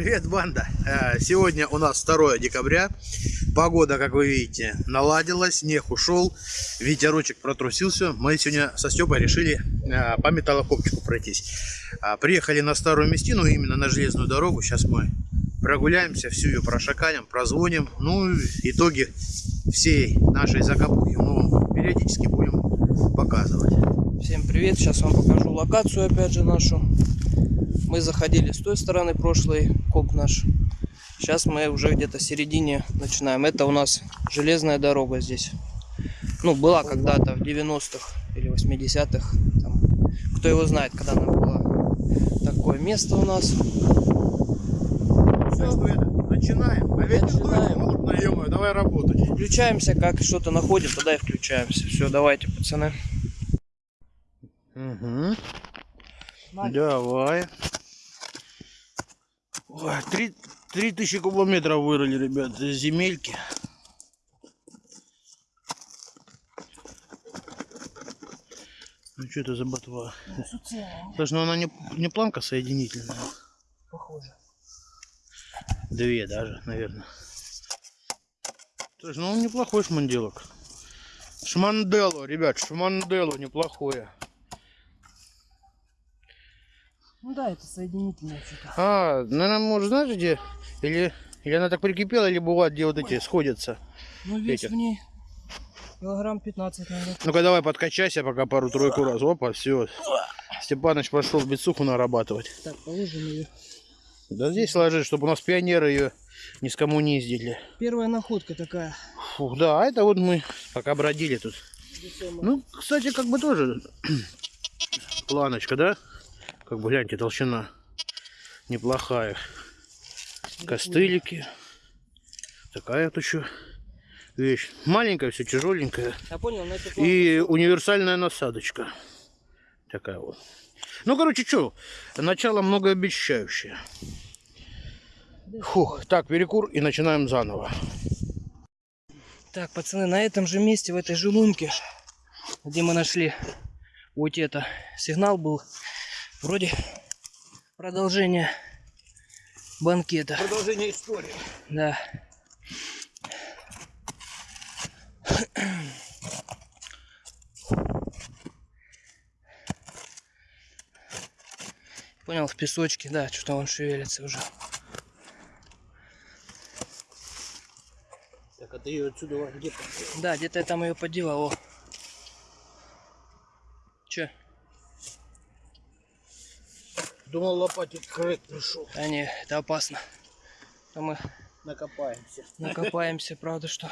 Привет, банда! Э, Сегодня у нас 2 декабря. Погода, как вы видите, наладилась, снег ушел, ветерочек протрусился. Мы сегодня со Степой решили э, по металлокопчику пройтись. А, Приехали на старую местину, именно на железную дорогу. Сейчас мы прогуляемся, всю ее прошакалим, прозвоним. Ну, итоги всей нашей закопухи мы вам периодически будем показывать. Всем привет, сейчас вам покажу локацию опять же нашу. Мы заходили с той стороны прошлый коп наш. Сейчас мы уже где-то в середине начинаем. Это у нас железная дорога здесь. Ну, была когда-то в 90-х или 80-х. Там, кто его знает, когда она была. Такое место у нас. Начинаем. А ведь Начинаем. холодно, ё давай работать. Включаемся, как что-то находим, тогда и включаемся. Все, давайте, пацаны. Угу. Давай. Ой, три, три тысячи кубометров вырыли, ребят, из земельки. Ну что это за ботва? Слушай, ну она не, не планка соединительная. Похоже. Две даже, наверное. Слушай, ну неплохой шманделок. Шмандело, ребят, шмандело неплохое. Ну да, это соединительное что-то. А, наверное, может, знаешь где? Или, или она так прикипела, или бывает, где вот эти сходятся. Ну вес Этих. в ней килограмм 15, наверное. Ну-ка давай подкачайся пока пару-тройку раз. Опа, все. Степаныч пошел бицуху нарабатывать. Так, положим ее. Да здесь ложи, чтобы у нас пионеры ее не скоммуниздили. Первая находка такая. Фух, да, а это вот мы пока бродили тут. Ну, кстати, как бы тоже планочка, да? Как бы, гляньте, толщина неплохая. Костылики. Такая вот еще вещь. Маленькая, все тяжеленькая. Я понял, на это И универсальная насадочка. Такая вот. Ну, короче, что, начало многообещающее. Фух, так, перекур и начинаем заново. Так, пацаны, на этом же месте, в этой же лунке, где мы нашли вот это, сигнал был вроде продолжение банкета. Продолжение истории. Да. Понял, в песочке, да, что-то он шевелится уже. Так, а ты ее отсюда где Да, где-то я там ее подевал. О. Че? Думал, лопатик крэк пришел. А не, это опасно. А мы Накопаемся. накопаемся, правда, что.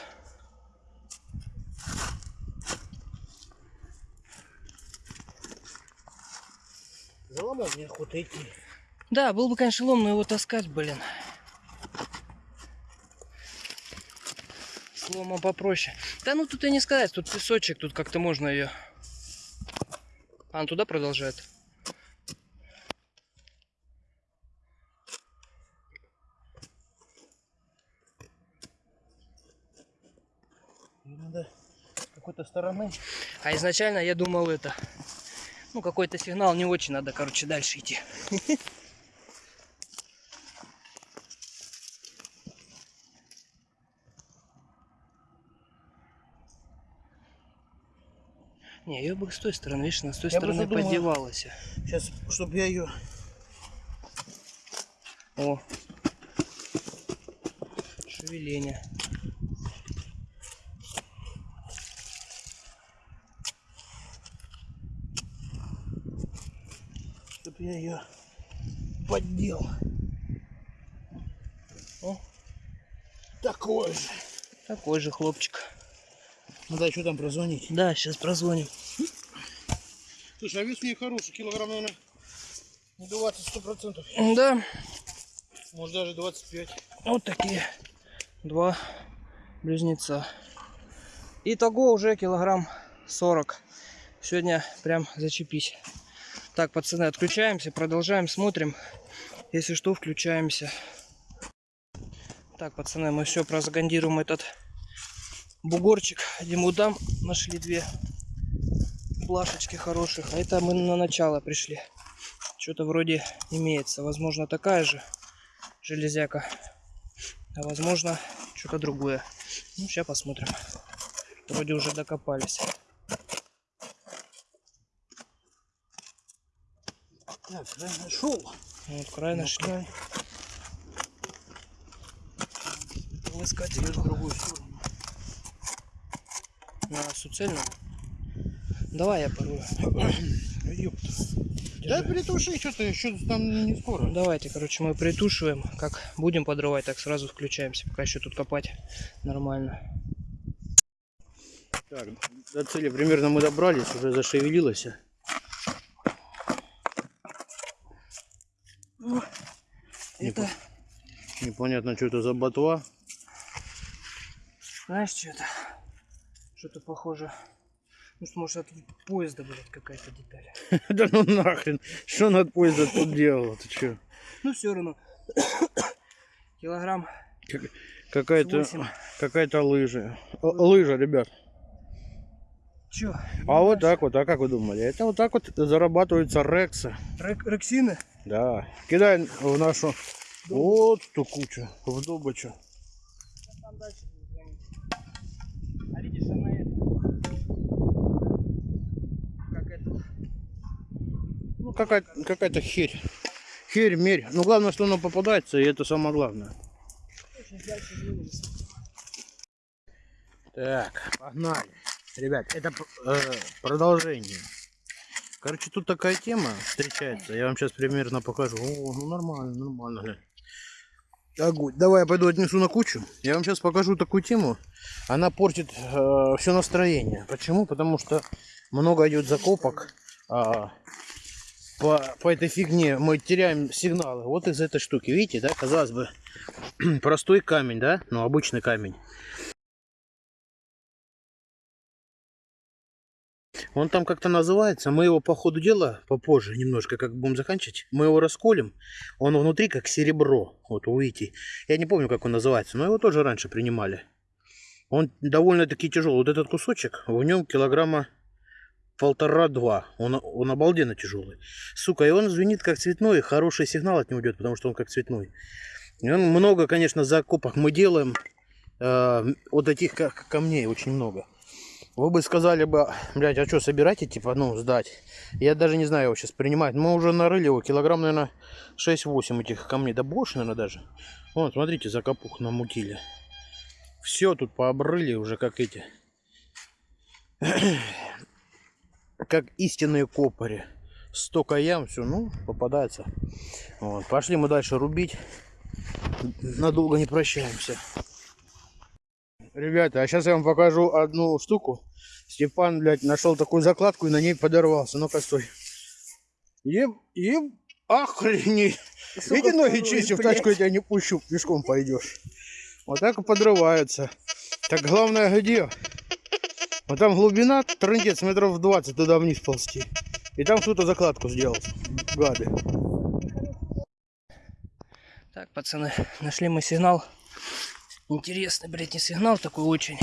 За ломом неохота идти. Да, был бы, конечно, лом, но его таскать, блин. С ломом попроще. Да ну тут и не сказать, тут песочек, тут как-то можно ее. А, он туда продолжает. Её Надо с какой-то стороны. А изначально я думал это. Ну, какой-то сигнал не очень надо, короче, дальше идти. Не, ее бы с той стороны, видишь, она с той Я стороны поддевалась. Сейчас, чтобы я ее... О. Шевеление. Я ее поддел. О. Такой же. Такой же хлопчик. Надо еще там прозвонить. Да, сейчас прозвоним. Слушай, а вес у нее хороший, килограмм, наверное, 20 сто процентов. Да, Может даже 25. вот такие два близнеца. Итого уже килограмм 40. Сегодня прям зачепись. Так, пацаны, отключаемся, продолжаем, смотрим. Если что, включаемся. Так, пацаны, мы все прозагандируем этот бугорчик. Ему дам нашли две плашечки хороших. А это мы на начало пришли. Что-то вроде имеется. Возможно, такая же. железяка. А возможно, что-то другое. Ну, сейчас посмотрим. Вроде уже докопались. Так, я нашел. Вот край нашли. Искать в другую сторону. на суцельную. Давай я. Ёпта. Да притуши, что-то еще там не скоро. Давайте, короче, мы притушиваем. Как будем подрывать, так сразу включаемся. Пока еще тут копать нормально. Так, до цели примерно мы добрались, уже зашевелилось. Это, Непонятно, что это за ботва. знаешь, что это? Что-то похоже. Ну, что, может, от поезда, блядь, какая-то деталь. Да ну нахрен, что над поезда тут делал? Ты что? Ну, все равно. Килограмм Какая-то какая-то лыжа. Лыжа, ребят. Че? А вот так вот, а как вы думали? Это вот так вот зарабатываются рексы. Рексины? Да. Кидай в нашу вот ту кучу, в звонить. А видишь, она это... Как это... Ну, какая-то какая херь. Херь, мерь. Ну, главное, что она попадается, и это самое главное. Так, погнали. Ребят, это э, продолжение. Короче, тут такая тема встречается. Я вам сейчас примерно покажу. О, ну нормально, нормально. Огонь. Давай я пойду отнесу на кучу. Я вам сейчас покажу такую тему. Она портит все настроение. Почему? Потому что много идет закопок. а, по, по этой фигне мы теряем сигналы. Вот из этой штуки. Видите, да? Казалось бы, простой камень, да? Ну, обычный камень. Он там как-то называется. Мы его по ходу дела попозже немножко, как будем заканчивать, мы его расколем. Он внутри как серебро. Вот увидите. Я не помню, как он называется, но его тоже раньше принимали. Он довольно-таки тяжелый. Вот этот кусочек, в нем килограмма полтора-два. Он, он обалденно тяжелый. Сука, и он звенит как цветной. Хороший сигнал от него идет, потому что он как цветной. И он много, конечно, закопок мы делаем. э, вот таких камней очень много. Вы бы сказали бы, блядь, а что, собираете, типа, ну, сдать? Я даже не знаю его сейчас принимать. Мы уже нарыли его, килограмм, наверное, 6-8 этих камней. Да больше, наверное, даже. Вон, смотрите, закопух намутили. Все тут пообрыли уже, как эти. как истинные копари. Столько ям, все, ну, попадается. Вот, пошли мы дальше рубить. Надолго не прощаемся. Ребята, а сейчас я вам покажу одну штуку. Степан, блядь, нашел такую закладку и на ней подорвался. Ну-ка, стой. Еб, еб, охренеть. Иди ноги чисти, в тачку я тебя не пущу, пешком пойдешь. Вот так и подрываются. Так главное где? Вот там глубина, трындец, метров 20 туда вниз ползти. И там кто-то закладку сделал. Гады. Так, пацаны, нашли мы сигнал. Интересный, блядь, не сигнал такой очень.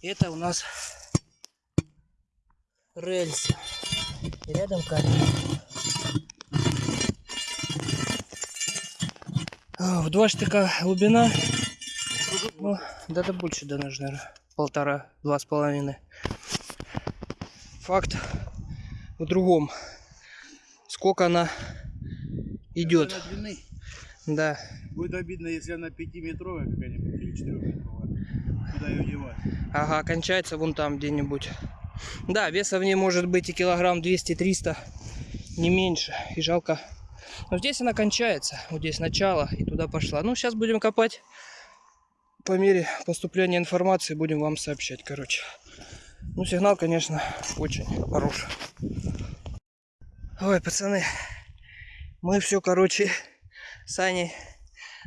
Это у нас рельсы. И рядом камень. А, В два штыка глубина. Ну, да, да больше, да, наверное, полтора, два с половиной. Факт в другом. Сколько она идет. Да. Будет обидно, если она 5-метровая какая-нибудь или 4-метровая. Куда ее девать? Ага, кончается вон там где-нибудь. Да, веса в ней может быть и килограмм 200-300, не меньше. И жалко. Но здесь она кончается. Вот здесь начало и туда пошла. Ну, сейчас будем копать. По мере поступления информации будем вам сообщать, короче. Ну, сигнал, конечно, очень хороший. Ой, пацаны, мы все, короче, с Аней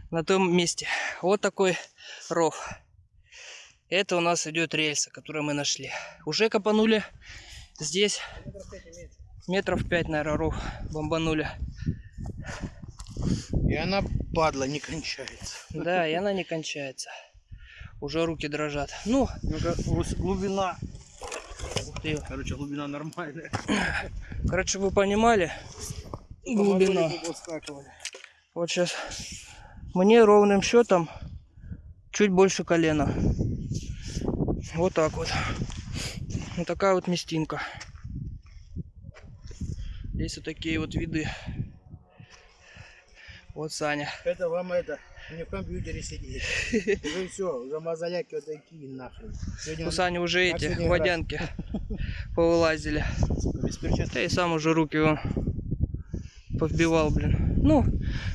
на том месте. Вот такой ров. Это у нас идет рельса, которую мы нашли. Уже копанули здесь метров пять, наверное, ров бомбанули. И она, падла, не кончается. Да, и она не кончается. Уже руки дрожат. Ну, глубина. Короче, глубина нормальная. короче, вы понимали, глубина. Вот сейчас Мне ровным счетом чуть больше колена. Вот так вот. Вот такая вот местинка. Здесь вот такие вот виды. Вот Саня. Это вам это, не в компьютере сидеть. Уже все, уже мозоляки вот такие нахрен. Сегодня У Сани уже эти водянки повылазили. без перчаток. Да и сам уже руки он повбивал, блин. Ну,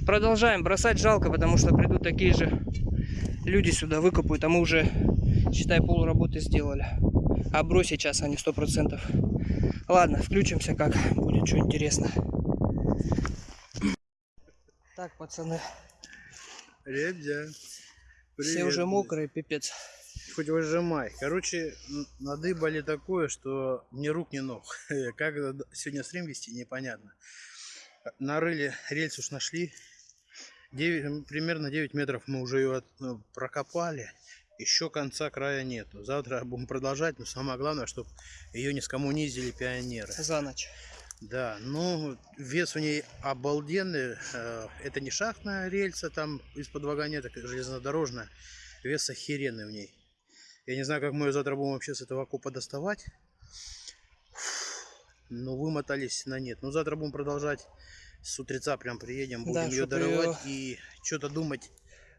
продолжаем. Бросать жалко, потому что придут такие же люди сюда, выкопают, а мы уже, считай, пол работы сделали. А брось сейчас они сто процентов. Ладно, включимся, как будет что интересно. Так, пацаны, Ребят, все привет, уже блядь. мокрые, пипец. Хоть выжимай. Короче, надыбали такое, что ни рук, ни ног. Как сегодня стрим вести, непонятно. Нарыли, рельс уж нашли. Девять- примерно 9 метров мы уже ее от- ну, прокопали. Еще конца края нету. Завтра будем продолжать, но самое главное, чтобы ее не скоммунизили пионеры. За ночь. Да, ну вес у ней обалденный. Э, Это не шахтная рельса там из-под вагонеток, железнодорожная. Вес охеренный в ней. Я не знаю, как мы ее завтра будем вообще с этого окопа доставать. Но вымотались на нет. Ну завтра будем продолжать. С утреца прям приедем, будем Да, ее дорывать и что-то думать.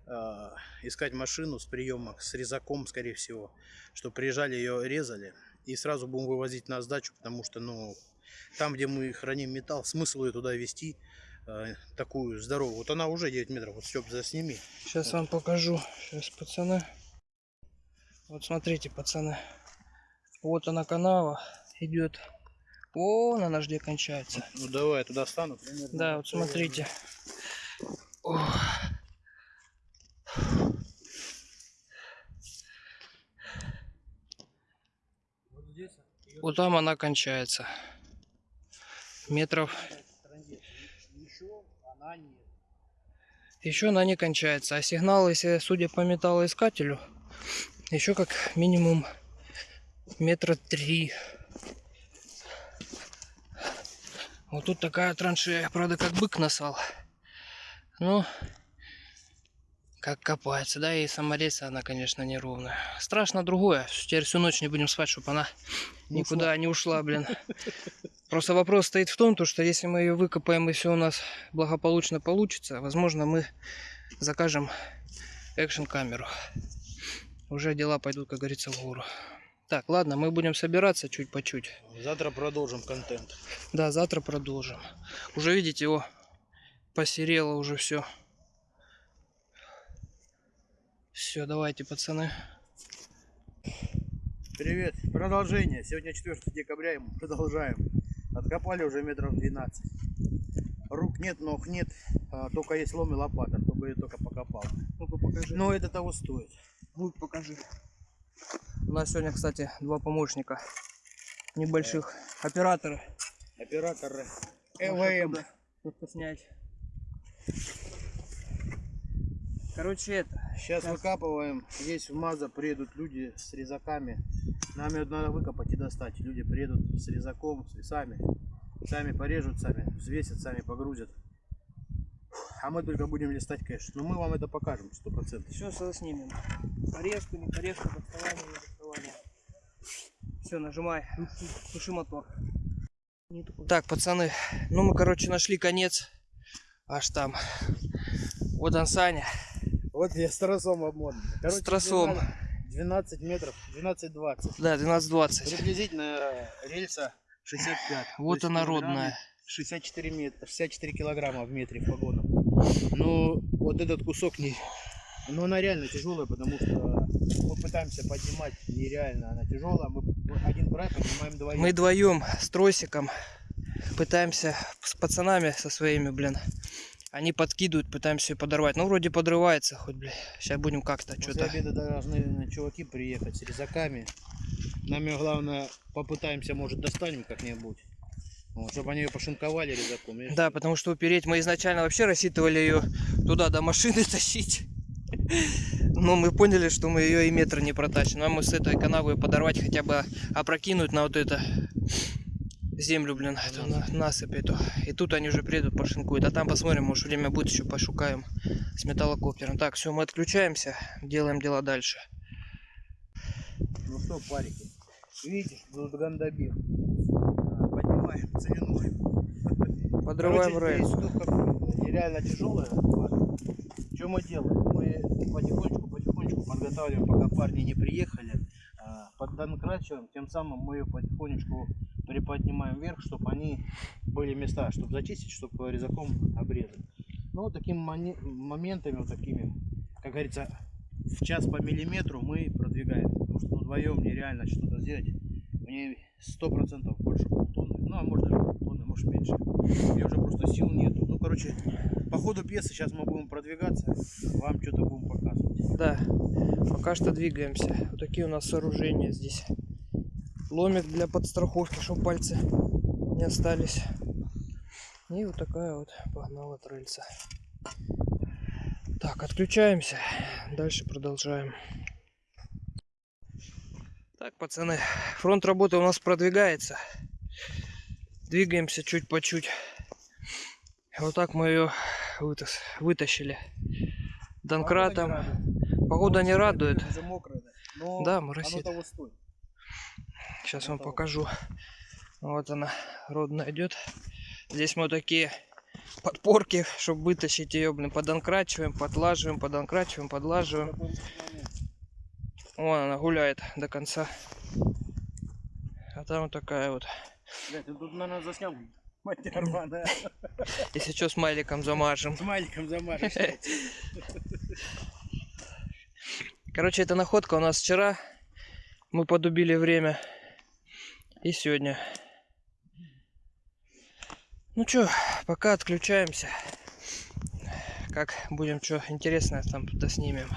э, искать машину с приемок, с резаком, скорее всего. Чтобы приезжали, ее резали. И сразу будем вывозить на сдачу, потому что, ну, там, где мы храним металл, смысл ее туда везти э, такую здоровую. Вот она уже 9 метров. Вот, Степ, засними. Сейчас вам покажу. Сейчас, пацаны. Вот смотрите, пацаны. Вот она канава идет. О, она где кончается. Ну, давай, я туда стану. примерно Да, вот смотрите. О. Вот там она кончается. Метров. Еще она нет. Еще она не кончается. А сигнал, если судя по металлоискателю, еще как минимум метра три. Вот тут такая траншея, правда, как бык насал. Ну, как копается, да, и саморез она, конечно, неровная. Страшно другое. Теперь всю ночь не будем спать, чтобы она Не никуда не ушла, блин. Просто вопрос стоит в том, то, что если мы ее выкопаем и все у нас благополучно получится, возможно, мы закажем экшн камеру. Уже дела пойдут, как говорится, в гору. Так, ладно, мы будем собираться чуть по чуть. Завтра продолжим контент. Да, завтра продолжим. Уже видите, его посерело уже все. Все, давайте, пацаны. Привет. Продолжение. Сегодня 4 декабря, и мы продолжаем. Откопали уже метров 12. Рук нет, ног нет. а, только есть лом и лопата, чтобы я только покопал. Ну-ка покажи. Но это того стоит. Ну, покажи. У нас сегодня, кстати, два помощника небольших. Операторы Может, ЭВМ. снять. Короче, это. Сейчас выкапываем. Здесь в МАЗа приедут люди с резаками. Нам ее надо выкопать и достать. Люди приедут с резаком, с весами. Сами порежут, сами взвесят, сами погрузят. А мы только будем листать кэш. Но мы вам это покажем, сто процентов. Все снимем. Порезку, не порезку, доставание, не доставание. Все, нажимай. Туши мотор. Так, пацаны, ну мы, короче, нашли конец. Аж там. Вот он, Саня. Вот я с тросом обмотан. С тросом. 12 метров, 12-20. Да, 12.20. Приблизительно рельса 65. Вот она родная. 64, метра, 64 килограмма в метре в погонах. Ну, вот этот кусок не... Ну, она реально тяжелая, потому что мы пытаемся поднимать нереально. Она тяжелая. Мы один край поднимаем двоим. Мы вдвоем с тросиком пытаемся с пацанами со своими, блин. Они подкидывают, пытаемся ее подорвать. Ну, вроде подрывается хоть, блин. Сейчас будем как-то что-то. обеда должны чуваки приехать с резаками. Нам главное попытаемся, может, достанем как-нибудь. Вот, чтобы они ее пошинковали резаком. Я Да, потому что упереть мы изначально вообще рассчитывали ее туда до машины тащить. Но мы поняли, что мы ее и метра не протащим. Нам мы с этой канавы подорвать хотя бы опрокинуть на вот это. землю, блин, эту на, насыпь эту. И тут они уже приедут, пошинкуют. А там посмотрим, может время будет, еще пошукаем с металлокоптером. Так, все, мы отключаемся, делаем дела дальше. Ну что, парики. А, Поднимаем целину. Подрываем Короче, рейс. тут как нереально тяжелая. Что мы делаем? Мы потихонечку, потихонечку подготавливаем, пока парни не приехали. а, Поддонкрачиваем, тем самым мы ее потихонечку приподнимаем вверх, чтобы они были места, чтобы зачистить, чтобы резаком обрезать. Ну, вот такими моментами, вот такими, как говорится, в час по миллиметру мы продвигаем. Потому что ну, вдвоем нереально что-то сделать. Мне сто процентов больше полтонны. Ну, а может даже полтонны, может меньше. Мне уже просто сил нету. Ну, короче, по ходу пьесы сейчас мы будем продвигаться. Вам что-то будем показывать. Да, пока что двигаемся. Вот такие у нас сооружения здесь. Ломик для подстраховки, чтобы пальцы не остались. И вот такая вот погнала рельса. Так, отключаемся. Дальше продолжаем. Так, пацаны, фронт работы у нас продвигается. Двигаемся чуть по чуть. Вот так мы ее вытащили. Донкратом. Погода не радует. Уже мокрое, да. Но Да, моросит. того. Сейчас вам Готово. покажу. Вот она, родная идет. Здесь мы такие подпорки, чтобы вытащить ее, блин, подонкрачиваем, подлаживаем, подонкрачиваем, подлаживаем. Вон она гуляет до конца. А там вот такая вот. Блядь, ты тут, наверное, заснял. Мать рваная. Если что, смайликом замажем. С маленьким замажешь. Короче, эта находка у нас вчера. Мы подубили время. И сегодня. Ну чё, пока отключаемся. Как будем что интересное там снимем.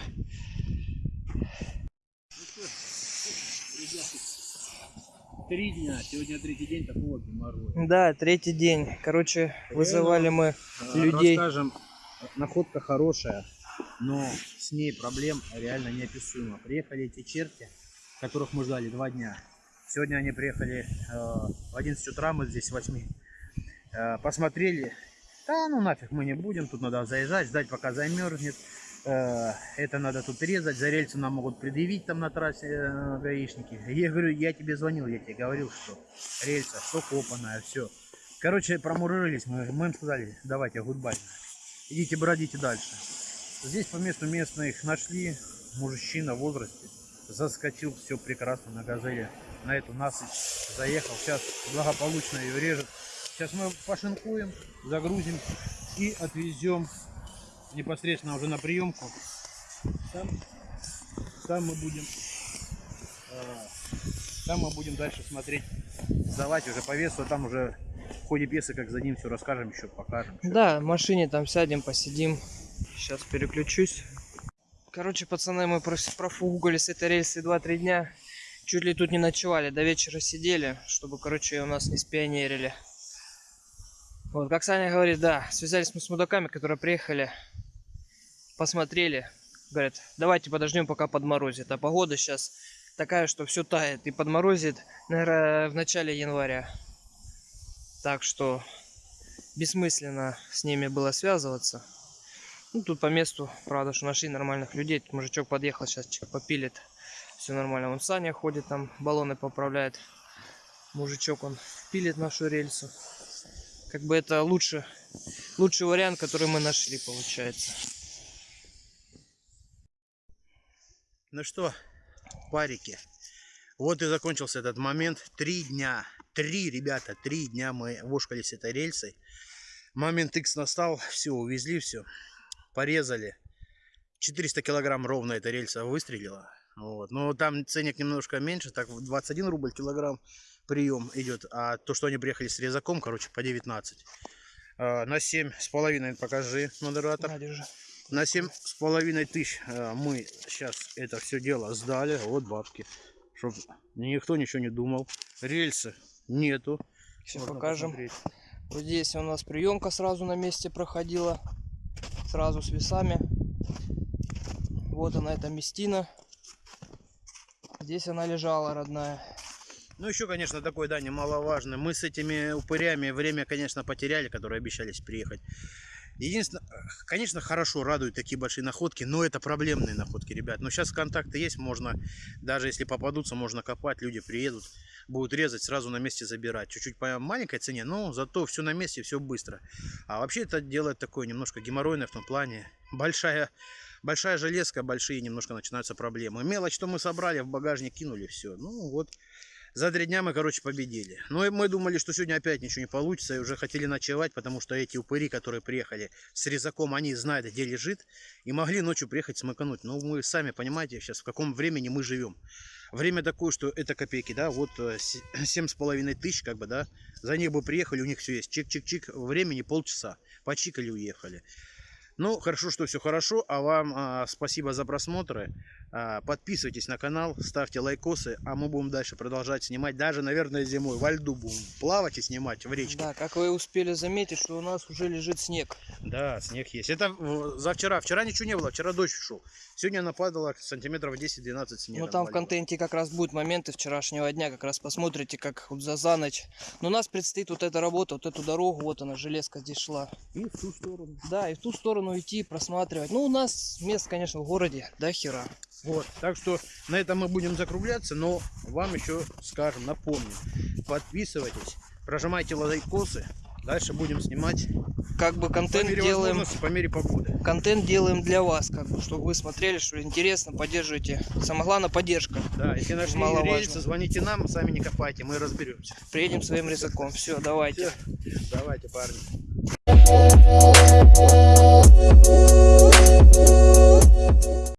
Три дня. Сегодня третий день такого геморроя. Да, третий день. Короче, вызывали мы людей. Расскажем, находка хорошая, но с ней проблем реально неописуемо. Приехали эти черти, которых мы ждали два дня. Сегодня они приехали э, в 11 утра, мы здесь с 8. Э, посмотрели. Да, ну нафиг мы не будем, тут надо заезжать, ждать пока замерзнет. Э, это надо тут резать, за рельсы нам могут предъявить там на трассе э, гаишники. Я говорю, я тебе звонил, я тебе говорил, что рельса, что копанная, все. Короче, промурылись мы, мы им сказали, давайте, гудбай. Идите, бродите дальше. Здесь по месту местных нашли, мужчина в возрасте, заскочил, все прекрасно на газели, на эту насыпь, заехал, сейчас благополучно ее режет. Сейчас мы пошинкуем, загрузим и отвезем непосредственно уже на приемку. Там, там мы будем э, там мы будем дальше смотреть, сдавать уже по весу, а там уже в ходе пьесы, как за ним все расскажем, еще покажем. Всё. Да, в машине там сядем, посидим. Сейчас переключусь. Короче, пацаны, мы профугали с этой рельсы 2-3 дня. Чуть ли тут не ночевали, до вечера сидели, чтобы, короче, у нас не спионерили. Вот, как Саня говорит, да, связались мы с мудаками, которые приехали, посмотрели, говорят, давайте подождем, пока подморозит. А погода сейчас такая, что все тает и подморозит, наверное, в начале января. Так что бессмысленно с ними было связываться. Ну, тут по месту, правда, что нашли нормальных людей. Тут мужичок подъехал, сейчас попилит. Все нормально. Вон Саня ходит там, баллоны поправляет. Мужичок, он пилит нашу рельсу. Как бы это лучше, лучший вариант, который мы нашли, получается. Ну что, парики, вот и закончился этот момент. Три дня, три, ребята, три дня мы вошкали с этой рельсой. Момент X настал, все, увезли все, порезали. 400 килограмм ровно эта рельса выстрелила. Вот. Но там ценник немножко меньше, так 21 рубль килограмм прием идет. А то, что они приехали с резаком, короче, по 19. А, На 7 с половиной покажи, модератор. На, держи. На семь с половиной тысяч э, мы сейчас это все дело сдали. Вот бабки. Чтоб никто ничего не думал. Рельсы нету. Можно покажем. посмотреть. Вот здесь у нас приемка сразу на месте проходила. Сразу с весами. Вот она, эта местина. Здесь она лежала, родная. Ну, еще, конечно, такой, да, немаловажный. Мы с этими упырями время, конечно, потеряли, которые обещались приехать. Единственное, конечно, хорошо радуют такие большие находки, но это проблемные находки, ребят. Но сейчас контакты есть, можно, даже если попадутся, можно копать, люди приедут, будут резать, сразу на месте забирать. Чуть-чуть по маленькой цене, но зато все на месте, все быстро. А вообще это делает такое немножко геморройное в том плане. Большая, большая железка, большие немножко начинаются проблемы. Мелочь, что мы собрали, в багажник кинули, все. Ну вот, за три дня мы, короче, победили. Но и мы думали, что сегодня опять ничего не получится, и уже хотели ночевать, потому что эти упыри, которые приехали с резаком, они знают, где лежит, и могли ночью приехать смыкануть. Но вы сами понимаете сейчас, в каком времени мы живем. Время такое, что это копейки, да, вот э, се- семь с половиной тысяч, как бы, да, за них бы приехали, у них все есть, чик-чик-чик, времени полчаса, почикали, уехали. Ну, хорошо, что все хорошо. А вам а, спасибо за просмотры. А, подписывайтесь на канал, ставьте лайкосы, а мы будем дальше продолжать снимать. Даже, наверное, зимой во льду будем плавать и снимать в речке. Да, как вы успели заметить, что у нас уже лежит снег. Да, снег есть. Это э, за вчера. Вчера ничего не было, вчера дождь шел. Сегодня нападало сантиметров 10-12 снега. Ну там в контенте как раз будут моменты вчерашнего дня, как раз посмотрите, как вот за, за ночь. Но у нас предстоит вот эта работа, вот эту дорогу, вот она, железка здесь шла. И в ту сторону. Да, и в ту сторону идти, просматривать. Ну, у нас мест, конечно, в городе, да, хера. Вот, так что на этом мы будем закругляться, но вам еще скажем, напомню, подписывайтесь, прожимайте лайкосы, дальше будем снимать Как бы по контент мере делаем, по мере погоды. контент делаем для вас, как бы, чтобы вы смотрели, что интересно, поддерживайте. Самое главное, поддержка. Да, если нашли Маловажно. рельсы, звоните нам, сами не копайте, мы разберемся. Приедем своим резаком. Все, давайте. Давайте, парни.